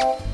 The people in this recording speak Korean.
아